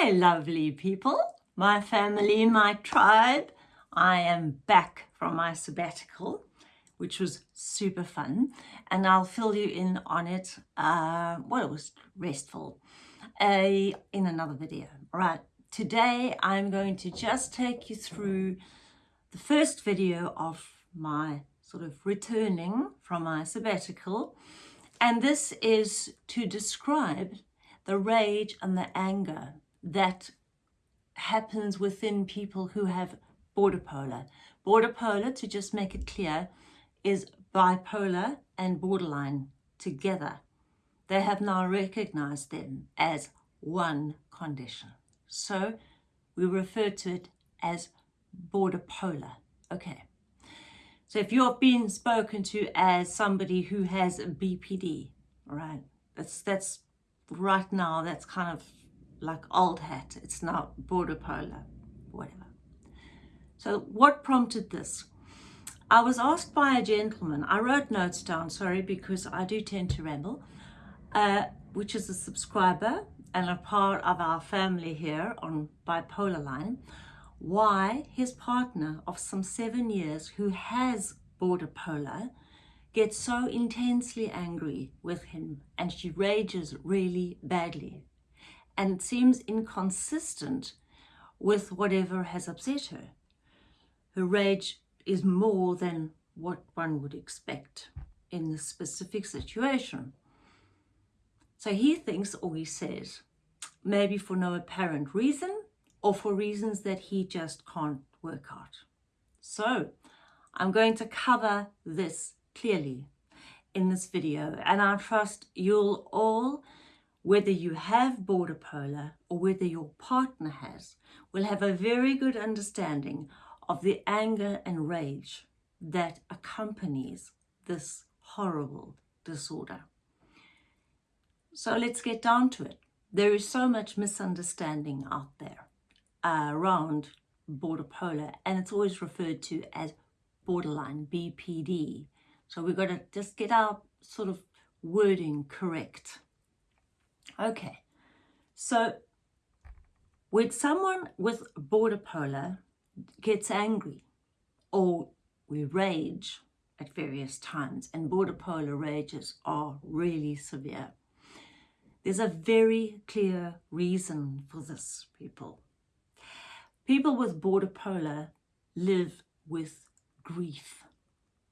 Hi, lovely people, my family, my tribe. I am back from my sabbatical, which was super fun, and I'll fill you in on it. Uh, well, it was restful uh, in another video. Right, today I'm going to just take you through the first video of my sort of returning from my sabbatical, and this is to describe the rage and the anger that happens within people who have border polar. Border polar, to just make it clear, is bipolar and borderline together. They have now recognized them as one condition. So we refer to it as border polar. Okay. So if you're being spoken to as somebody who has BPD, right, that's, that's right now, that's kind of like old hat. It's now border polar, whatever. So what prompted this? I was asked by a gentleman, I wrote notes down, sorry, because I do tend to ramble, uh, which is a subscriber and a part of our family here on Bipolar Line, why his partner of some seven years who has border polar gets so intensely angry with him and she rages really badly and it seems inconsistent with whatever has upset her. Her rage is more than what one would expect in the specific situation. So he thinks or he says, maybe for no apparent reason or for reasons that he just can't work out. So I'm going to cover this clearly in this video and I trust you'll all whether you have border polar or whether your partner has, will have a very good understanding of the anger and rage that accompanies this horrible disorder. So let's get down to it. There is so much misunderstanding out there uh, around border polar and it's always referred to as borderline BPD. So we've got to just get our sort of wording correct. Okay, so when someone with border polar gets angry or we rage at various times and border polar rages are really severe, there's a very clear reason for this, people. People with border polar live with grief.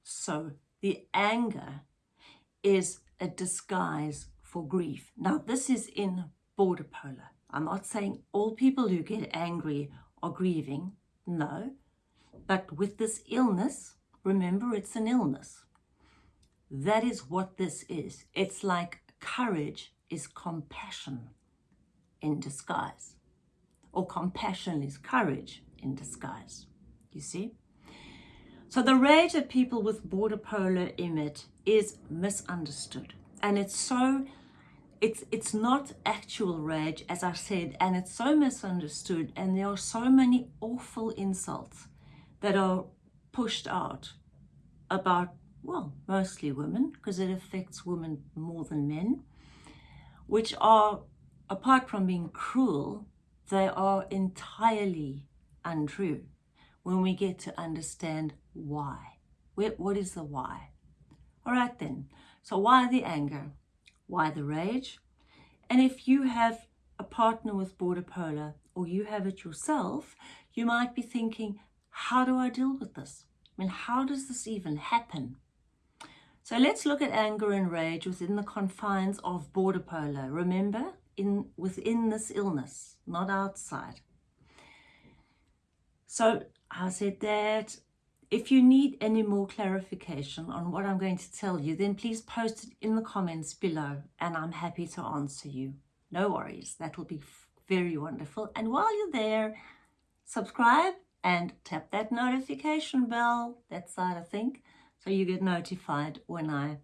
So the anger is a disguise for grief. Now, this is in border polar. I'm not saying all people who get angry are grieving. No. But with this illness, remember it's an illness. That is what this is. It's like courage is compassion in disguise. Or compassion is courage in disguise. You see? So the rage that people with border polar emit is misunderstood. And it's so it's it's not actual rage as I said and it's so misunderstood and there are so many awful insults that are pushed out about well mostly women because it affects women more than men which are apart from being cruel they are entirely untrue when we get to understand why. What is the why? All right then so why the anger why the rage? And if you have a partner with border polar or you have it yourself, you might be thinking, how do I deal with this? I mean, how does this even happen? So let's look at anger and rage within the confines of border polar. Remember, in within this illness, not outside. So I said that if you need any more clarification on what I'm going to tell you, then please post it in the comments below and I'm happy to answer you. No worries, that will be very wonderful. And while you're there, subscribe and tap that notification bell, that side I think, so you get notified when I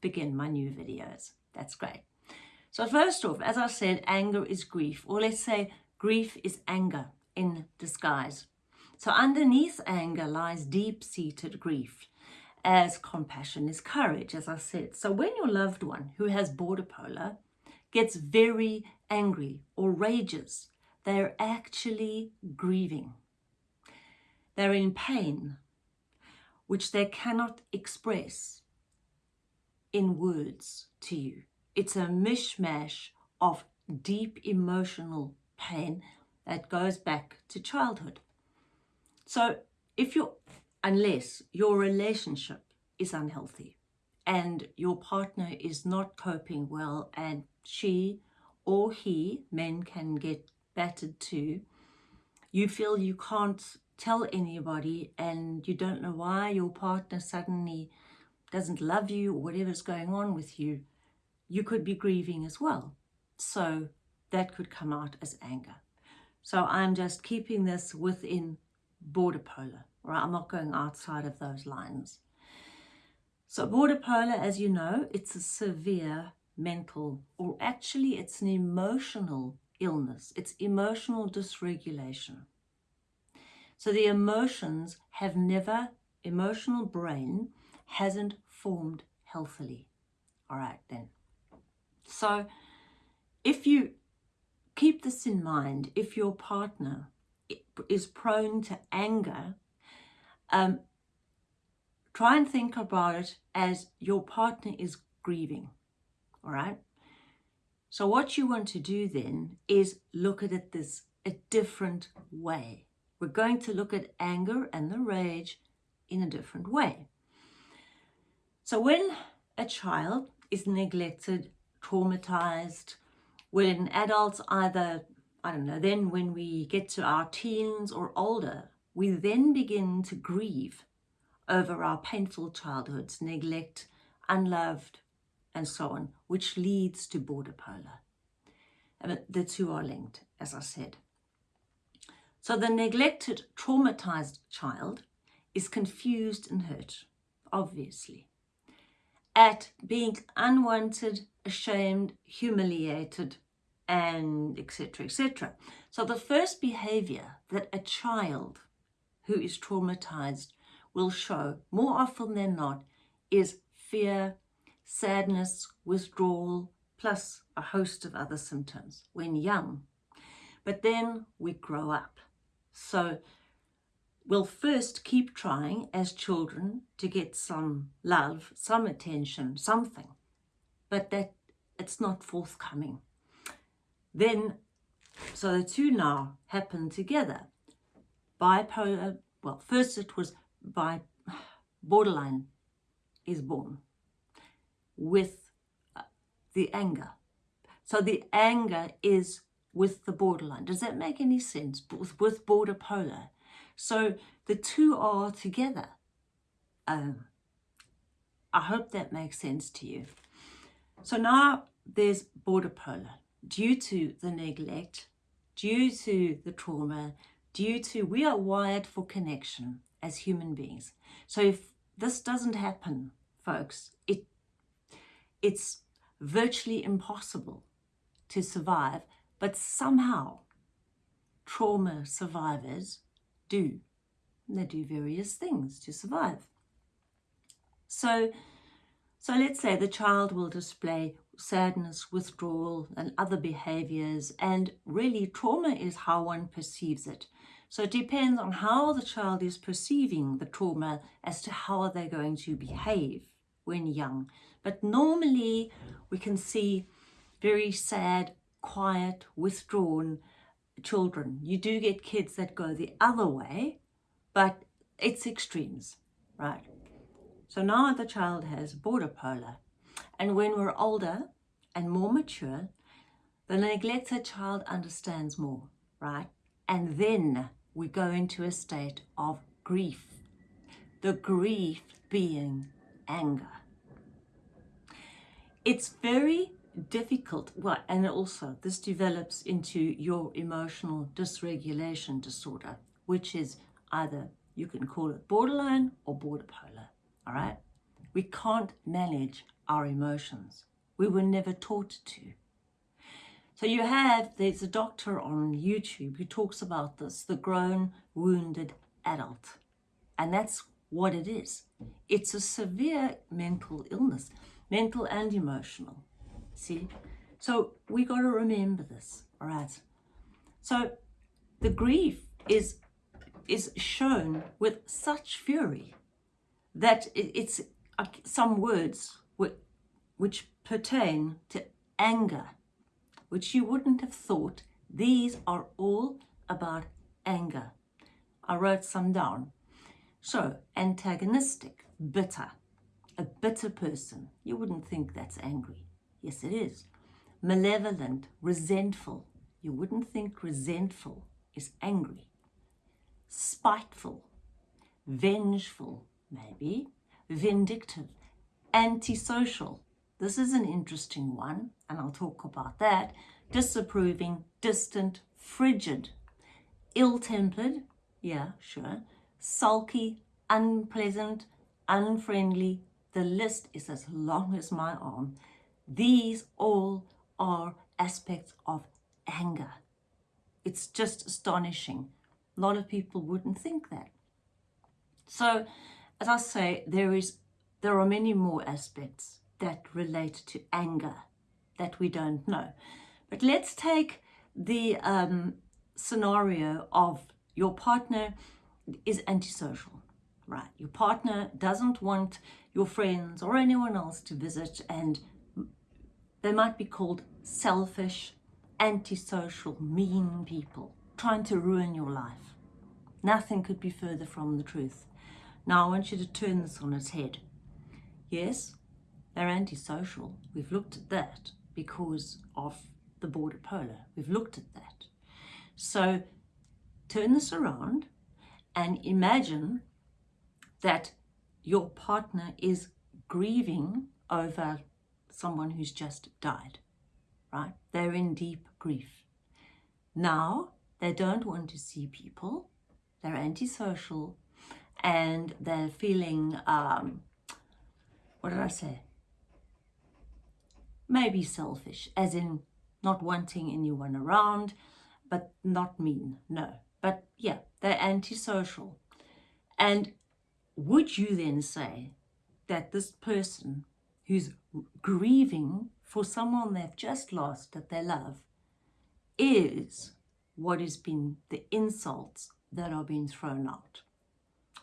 begin my new videos. That's great. So first off, as I said, anger is grief, or let's say grief is anger in disguise. So underneath anger lies deep-seated grief, as compassion is courage, as I said. So when your loved one who has border polar gets very angry or rages, they're actually grieving. They're in pain, which they cannot express in words to you. It's a mishmash of deep emotional pain that goes back to childhood. So if you're, unless your relationship is unhealthy and your partner is not coping well and she or he, men can get battered too, you feel you can't tell anybody and you don't know why your partner suddenly doesn't love you or whatever's going on with you, you could be grieving as well. So that could come out as anger. So I'm just keeping this within border polar, right? I'm not going outside of those lines. So border polar, as you know, it's a severe mental, or actually it's an emotional illness. It's emotional dysregulation. So the emotions have never, emotional brain hasn't formed healthily. All right, then. So if you keep this in mind, if your partner is prone to anger, um, try and think about it as your partner is grieving, all right? So what you want to do then is look at it this a different way. We're going to look at anger and the rage in a different way. So when a child is neglected, traumatized, when adults either, I don't know, then when we get to our teens or older, we then begin to grieve over our painful childhoods, neglect, unloved, and so on, which leads to border polar. And the two are linked, as I said. So the neglected, traumatized child is confused and hurt, obviously, at being unwanted, ashamed, humiliated, and etc. etc. So the first behavior that a child who is traumatized will show more often than not is fear, sadness, withdrawal, plus a host of other symptoms when young. But then we grow up so we'll first keep trying as children to get some love, some attention, something, but that it's not forthcoming. Then, so the two now happen together. Bipolar, well, first it was by borderline is born with uh, the anger. So the anger is with the borderline. Does that make any sense? With, with border polar. So the two are together. Um, I hope that makes sense to you. So now there's border polar due to the neglect, due to the trauma, due to we are wired for connection as human beings. So if this doesn't happen, folks, it it's virtually impossible to survive but somehow trauma survivors do. They do various things to survive. So, so let's say the child will display sadness, withdrawal and other behaviors and really trauma is how one perceives it. So it depends on how the child is perceiving the trauma as to how they're going to behave when young. But normally we can see very sad, quiet, withdrawn children. You do get kids that go the other way, but it's extremes, right? So now the child has border polar. And when we're older and more mature, the neglected child understands more, right? And then we go into a state of grief. The grief being anger. It's very difficult, well, and also this develops into your emotional dysregulation disorder, which is either you can call it borderline or border polar, all right? We can't manage our emotions. We were never taught to. So you have, there's a doctor on YouTube who talks about this, the grown wounded adult. And that's what it is. It's a severe mental illness, mental and emotional. See? So we got to remember this, all right? So the grief is is shown with such fury that it's uh, some words which pertain to anger, which you wouldn't have thought. These are all about anger. I wrote some down. So, antagonistic, bitter, a bitter person. You wouldn't think that's angry. Yes, it is. Malevolent, resentful. You wouldn't think resentful is angry. Spiteful, vengeful, maybe, vindictive, antisocial. This is an interesting one, and I'll talk about that. Disapproving, distant, frigid, ill-tempered, yeah, sure, sulky, unpleasant, unfriendly. The list is as long as my arm. These all are aspects of anger. It's just astonishing. A lot of people wouldn't think that. So, as I say, there is there are many more aspects that relate to anger that we don't know. But let's take the um, scenario of your partner is antisocial, right? Your partner doesn't want your friends or anyone else to visit and they might be called selfish, antisocial, mean people trying to ruin your life. Nothing could be further from the truth. Now I want you to turn this on its head. Yes, they're antisocial. We've looked at that because of the border polar. We've looked at that. So turn this around and imagine that your partner is grieving over someone who's just died, right? They're in deep grief. Now, they don't want to see people. They're antisocial and they're feeling, um, what did I say? Maybe selfish, as in not wanting anyone around, but not mean, no. But yeah, they're antisocial. And would you then say that this person who's grieving for someone they've just lost that they love is what has been the insults that are being thrown out,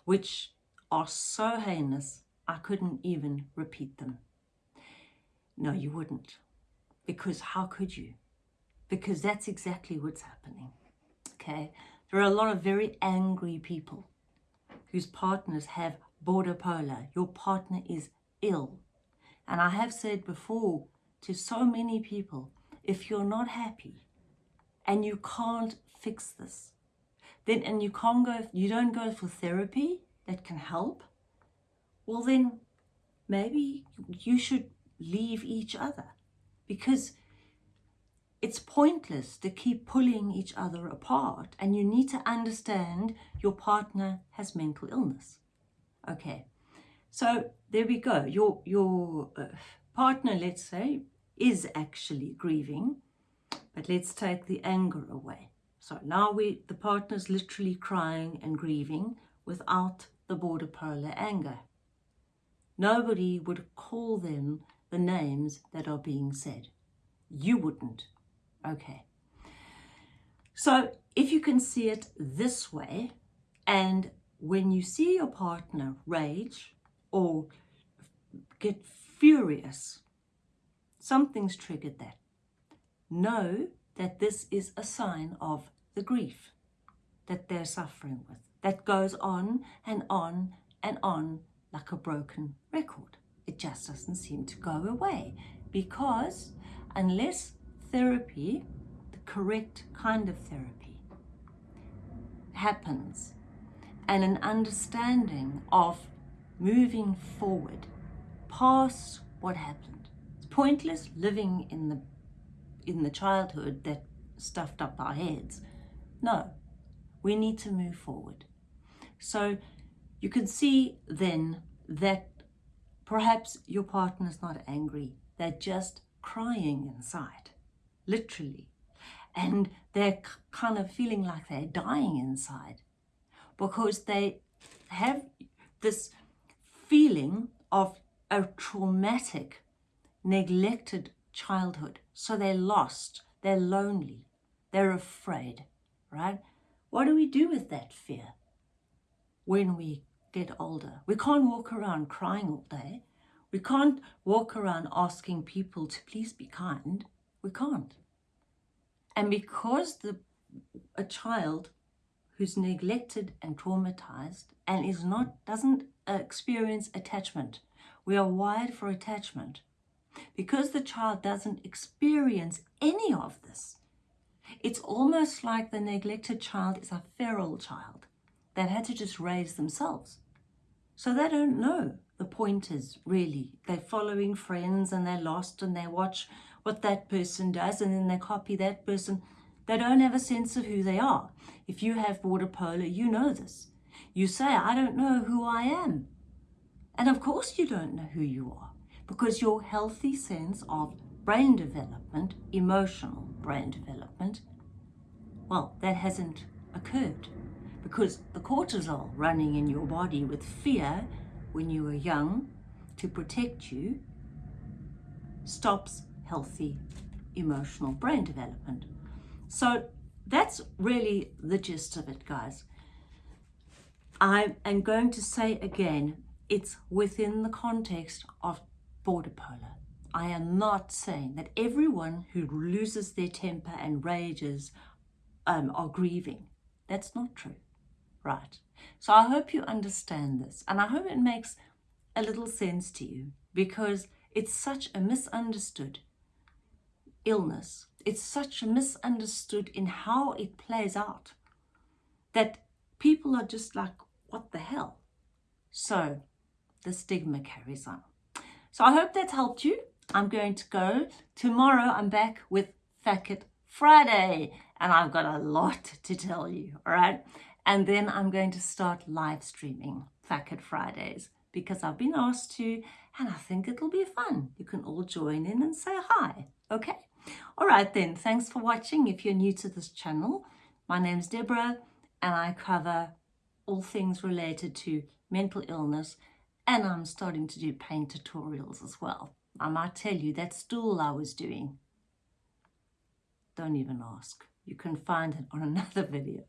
which are so heinous I couldn't even repeat them. No, you wouldn't. Because how could you? Because that's exactly what's happening. Okay? There are a lot of very angry people whose partners have border polar. Your partner is ill. And I have said before to so many people, if you're not happy and you can't fix this, then and you can't go, you don't go for therapy that can help, well then maybe you should leave each other because it's pointless to keep pulling each other apart and you need to understand your partner has mental illness. Okay, so there we go. Your, your uh, partner, let's say, is actually grieving, but let's take the anger away. So now we, the partner's literally crying and grieving without the border polar anger. Nobody would call them the names that are being said. You wouldn't. Okay. So if you can see it this way, and when you see your partner rage or get furious, something's triggered that. Know that this is a sign of the grief that they're suffering with, that goes on and on and on like a broken record it just doesn't seem to go away because unless therapy, the correct kind of therapy, happens and an understanding of moving forward past what happened. It's pointless living in the in the childhood that stuffed up our heads. No, we need to move forward. So you can see then that Perhaps your partner is not angry. They're just crying inside, literally. And they're kind of feeling like they're dying inside because they have this feeling of a traumatic, neglected childhood. So they're lost, they're lonely, They're afraid, right? What do we do with that fear when we get older? We can't walk around crying all day. We can't walk around asking people to please be kind. We can't. And because the a child who's neglected and traumatized and is not doesn't experience attachment. We are wired for attachment. Because the child doesn't experience any of this, it's almost like the neglected child is a feral child that had to just raise themselves. So they don't know the pointers really. They're following friends and they're lost and they watch what that person does and then they copy that person. They don't have a sense of who they are. If you have border polar, you know this. You say, I don't know who I am. And of course you don't know who you are because your healthy sense of brain development, emotional brain development, well, that hasn't occurred because the cortisol running in your body with fear when you were young to protect you stops healthy emotional brain development. So that's really the gist of it, guys. I am going to say again, it's within the context of border polar. I am not saying that everyone who loses their temper and rages um, are grieving. That's not true, right? So I hope you understand this and I hope it makes a little sense to you because it's such a misunderstood illness it's such a misunderstood in how it plays out that people are just like, what the hell? So the stigma carries on. So I hope that's helped you. I'm going to go. Tomorrow I'm back with Facket Friday and I've got a lot to tell you, all right? And then I'm going to start live streaming Facket Fridays because I've been asked to and I think it'll be fun. You can all join in and say hi, okay? All right then, thanks for watching. If you're new to this channel, my name's Deborah and I cover all things related to mental illness and I'm starting to do pain tutorials as well. I might tell you that stool I was doing. Don't even ask. You can find it on another video.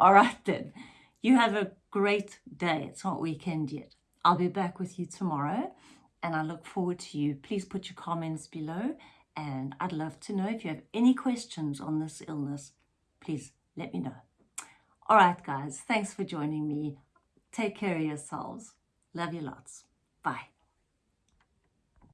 All right then. You have a great day. It's not weekend yet. I'll be back with you tomorrow and I look forward to you. Please put your comments below and I'd love to know if you have any questions on this illness, please let me know. All right, guys, thanks for joining me. Take care of yourselves. Love you lots. Bye.